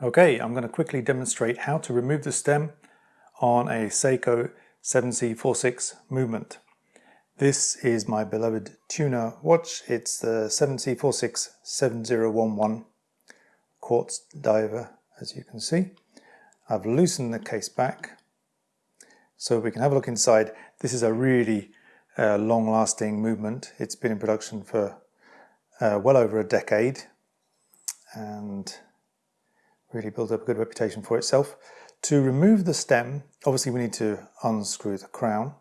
Okay, I'm going to quickly demonstrate how to remove the stem on a Seiko 7C46 movement. This is my beloved Tuna watch. It's the 7C46 7011 quartz diver, as you can see. I've loosened the case back so we can have a look inside. This is a really uh, long-lasting movement. It's been in production for uh, well over a decade and really build up a good reputation for itself. To remove the stem, obviously we need to unscrew the crown,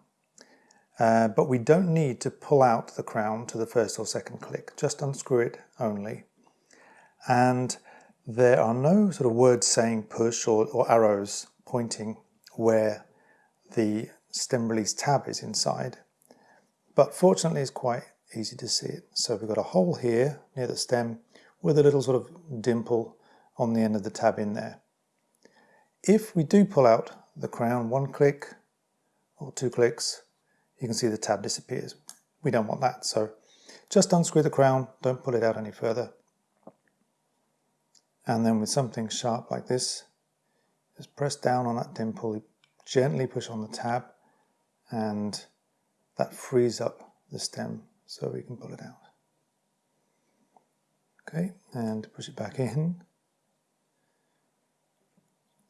uh, but we don't need to pull out the crown to the first or second click, just unscrew it only. And there are no sort of words saying push or, or arrows pointing where the stem release tab is inside, but fortunately it's quite easy to see it. So we've got a hole here near the stem with a little sort of dimple on the end of the tab in there. If we do pull out the crown one click or two clicks, you can see the tab disappears. We don't want that, so just unscrew the crown, don't pull it out any further. And then with something sharp like this, just press down on that dimple, gently push on the tab, and that frees up the stem so we can pull it out. Okay, and push it back in.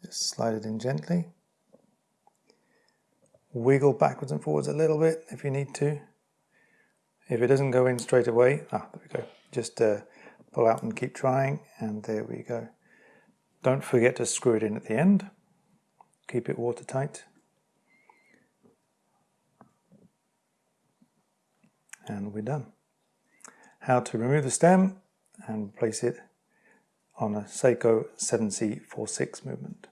Just slide it in gently. Wiggle backwards and forwards a little bit if you need to. If it doesn't go in straight away, ah, there we go. Just uh, pull out and keep trying, and there we go. Don't forget to screw it in at the end. Keep it watertight. And we're done. How to remove the stem and place it on a Seiko 7C46 movement.